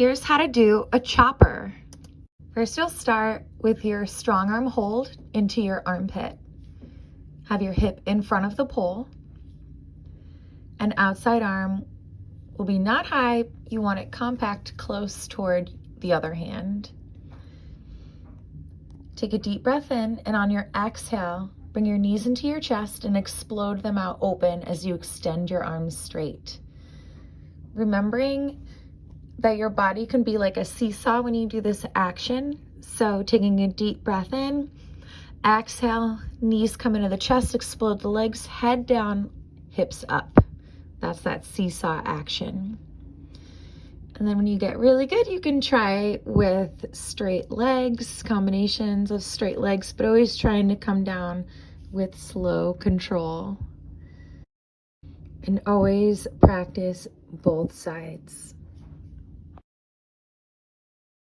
here's how to do a chopper. First, you'll start with your strong arm hold into your armpit. Have your hip in front of the pole. An outside arm will be not high. You want it compact close toward the other hand. Take a deep breath in and on your exhale, bring your knees into your chest and explode them out open as you extend your arms straight. Remembering that your body can be like a seesaw when you do this action. So taking a deep breath in, exhale, knees come into the chest, explode the legs, head down, hips up. That's that seesaw action. And then when you get really good, you can try with straight legs, combinations of straight legs, but always trying to come down with slow control. And always practice both sides.